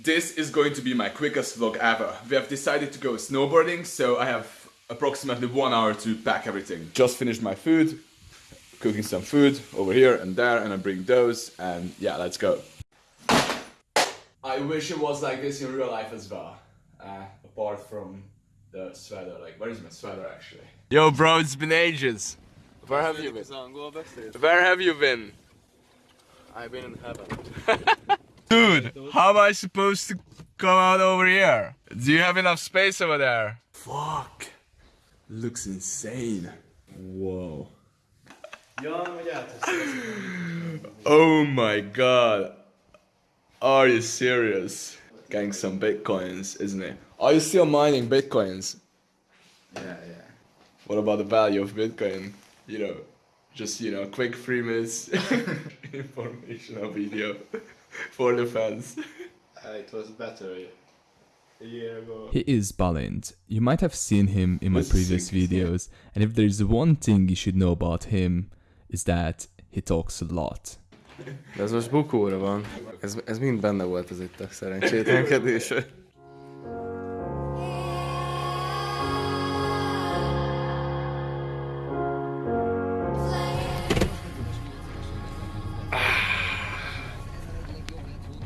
This is going to be my quickest vlog ever. We have decided to go snowboarding, so I have approximately one hour to pack everything. Just finished my food, cooking some food over here and there, and I bring those, and yeah, let's go. I wish it was like this in real life as well. Uh, apart from the sweater, like where is my sweater actually? Yo bro, it's been ages. Where have you been? Where have you been? I've been in heaven. Dude, how am I supposed to come out over here? Do you have enough space over there? Fuck. Looks insane. Whoa. Oh my god. Are you serious? Getting some bitcoins, isn't it? Are you still mining bitcoins? Yeah, yeah. What about the value of bitcoin? You know, just, you know, quick three minutes informational video for the fans. Uh, it was better a year ago. He is Balint. You might have seen him in my What's previous sick, yeah. videos, and if there's one thing you should know about him, is that he talks a lot. De ez most bukóra van. Ez, ez mind benne volt az itt a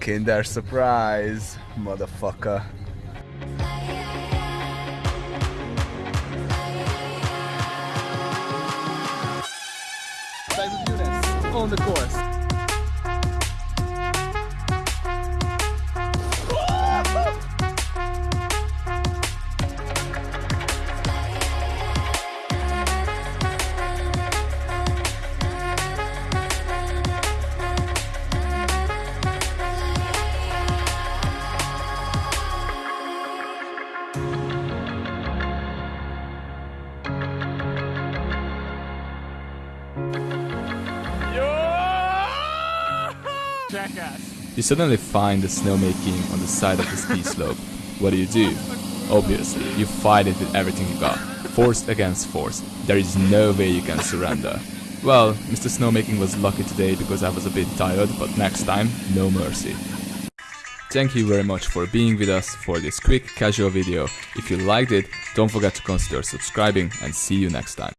Kinder surprise, motherfucker. On the course. You suddenly find the snowmaking on the side of the ski slope. What do you do? Obviously, you fight it with everything you got. Force against force. There is no way you can surrender. Well, Mr. Snowmaking was lucky today because I was a bit tired, but next time, no mercy. Thank you very much for being with us for this quick casual video. If you liked it, don't forget to consider subscribing and see you next time.